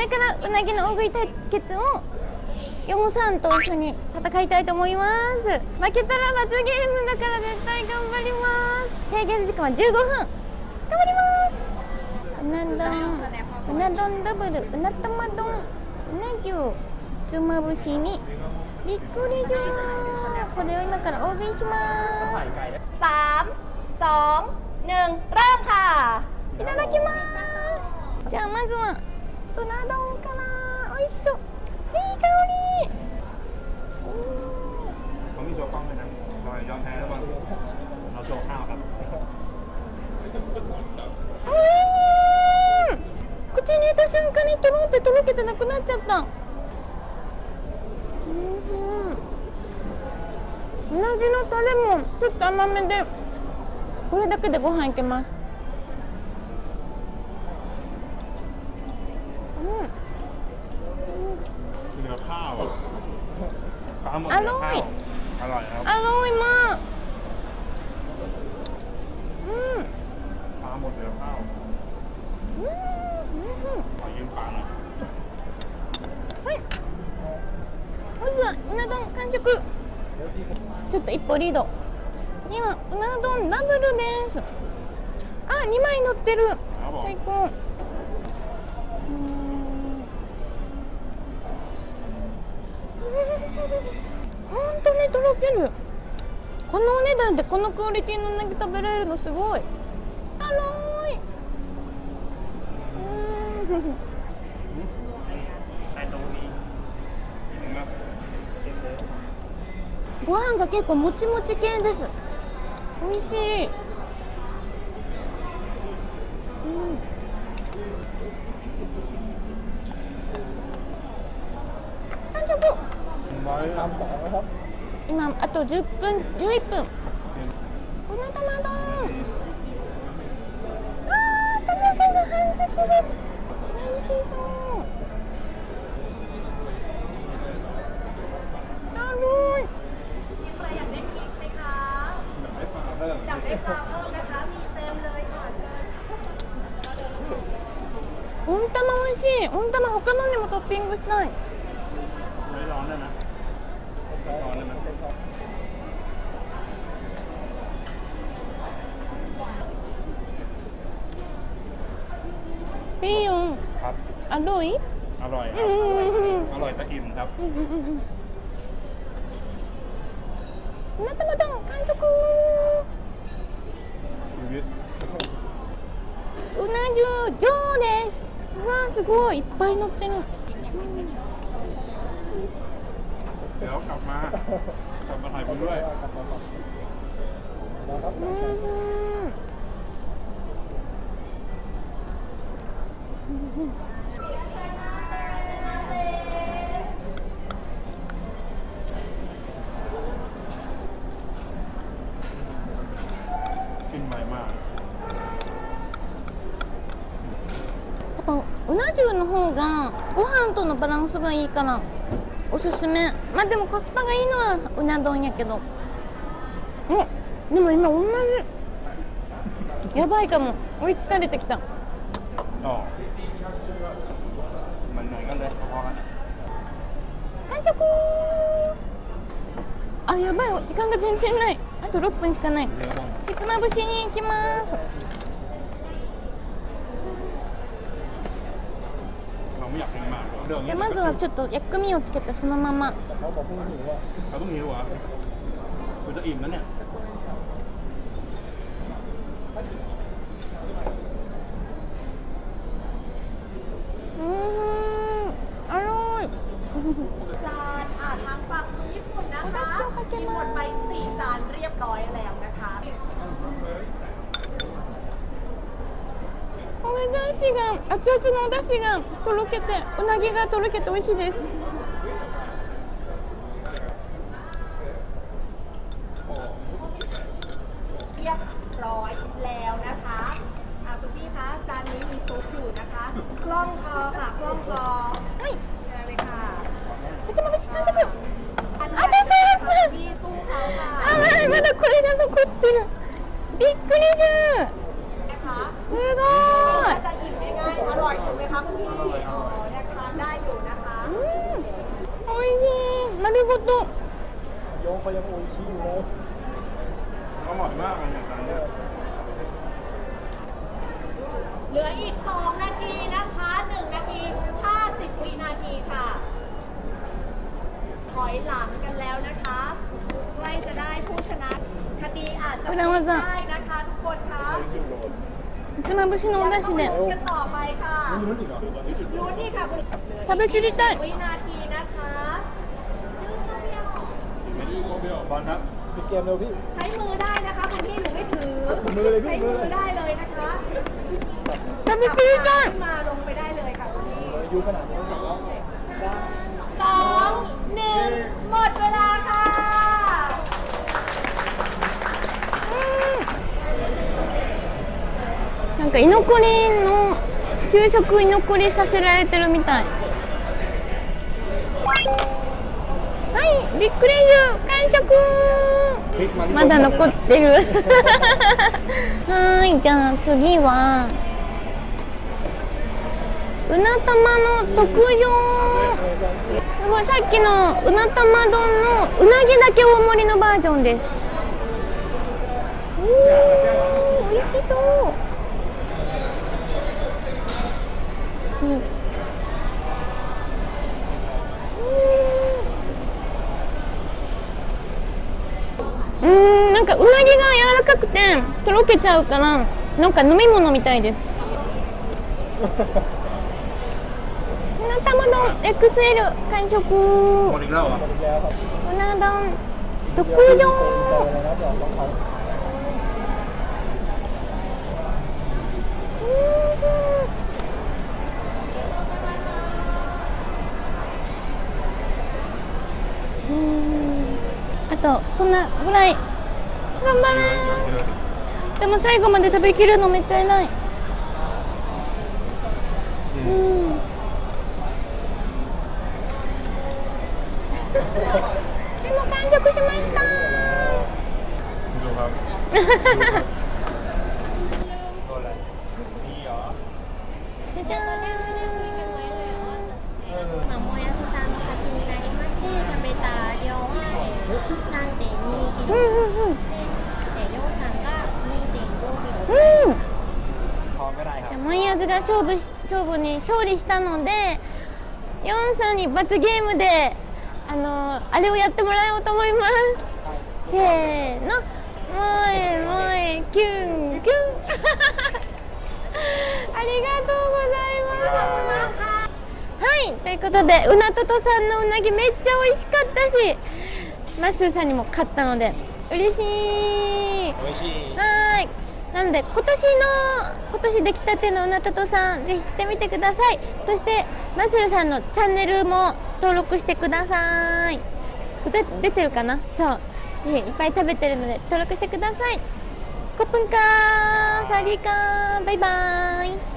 れからうなぎの大食い対決をヨンさんと一緒に戦いたいと思います負けたら罰ゲームだから絶対頑張ります制限時間は15分頑張りますうな丼うな丼ダブルうな玉丼うな重つまぶしにびっくりじゃーこれを今から大食いしますสามสองหนึ่งเริ่มค่ะ いただきます。じゃあまずはうな丼から美味しそう。いい香り。うん口に入れた瞬間にとろってとろけてなくなっちゃった。うなぎのタレもちょっと甘めでこれだけでご飯いけます。 อข้าวอะปลาหมดเนื้อข้าวอร่อยครับ อร่อยมากうん ปลาหมดเนื้อข้าว うんうん ขอยืมปลาหน่อย はい。まずはうな丼完食。ちょっと一歩リード。次はうな丼ダブルです。あ、二枚乗ってる。最高。 ろける。このお値段でこのクオリティのうなぎ食べられるのすごい。あいうん。ご飯が結構もちもち系です。美味しい、うん、完食。うまい。な今あと10分11分。ごま玉丼あー食べが半熟美味しそう。軽い。温玉美味しい。温玉他のにもトッピングしたい。 ピーヨン ครับ アロイ อร่อยค う รับ ん อร่อยแต่อิ่มครับ うな玉丼完食 ชีวิต うな重上ですうわすごいいっぱい乗ってる เดี๋ยวกลับมา กลับมาถ่ายคุณด้วย うな重の方がご飯とのバランスがいいからおすすめ。まあでもコスパがいいのはうな丼やけど。えでも今同じ。やばいかも。追いつかれてきた。ああ。着あやばい。時間が全然ない。あと6分しかない。ひつまぶしに行きます。じゃまずはちょっと薬味をつけてそのまま。 บร้อยแล้วนะคะ お出汁が熱々のお出汁がとろけてうなぎがとろけて美味しいです เรียบร้อยแล้วนะคะอ่าคุณพี่คะจานนี้มีซุปอยู่นะคะคล่องคอค่ะคล่องคอ はい เชิญเลยค่ะ ひつまぶし完食 อัน あとソース พี่สู้เขาค่ะ あまだまだこれが残ってるびっくりじゃん นะคะ すごい จะอิ่มง่ายๆอร่อยถูกไหมคะคุณพี่อ๋อนะคะ おいしい丸ごと โยงเขายังโอยชี้อยู่เลย อร่อยมากเลยเนี่ยร้านเนี้ย เหลืออีก 2 นาทีนะคะ 1 นาที 50 วินาทีค่ะ ถอยหลัง ดีอาจจะไม่ได้นะคะทุกคนคะ그만 보시는 온다 시 네. กันต่อไปค่ะรู้นนี่ค่ะคุณ 밥을 줄 일단 วินาทีนะคะชื่อเจ้าเบี้ยวบอลครับปิดเกมเร็วพี่ ใช้มือได้นะคะคุณพี่หนูไม่ถือใช้มือได้เลยนะคะ 밥을 줄 ขึ้ 일단 นมาลงไปได้เลยค่ะคุณพี่อยู่ขนาดนี้ か居残りの給食居残りさせられてるみたい。はいびっくりゆ完食。まだ残ってる。はいじゃあ次は。うな玉の特上。すごいさっきのうな玉丼のうなぎだけ大盛りのバージョンです。おお美味しそう。なんかうなぎが柔らかくてとろけちゃうからなんか飲み物みたいです。うな玉丼 XL 完食。うな丼特上。うん。あとこんなぐらい頑張れ。でも最後まで食べきるのめっちゃい、ない、うん、今完食しました。じゃじゃーん、もやしさんの勝ちになりまして食べた量は3.2キロ。マイヤーズが勝負し勝負に勝利したのでヨンさんに罰ゲームであのあれをやってもらおうと思います。せーの。もえもえキュンキュン。ありがとうございます。はい。ということでうなととさんのうなぎめっちゃ美味しかったしマッスーさんにも勝ったので嬉しい。おいしい。はーい。なので今年の今年出来たてのうなたとさんぜひ来てみてください。そしてマッシュルさんのチャンネルも登録してください。出てるかな？そう。ぜひいっぱい食べてるので登録してください。コップンカーサリーカーバイバーイ。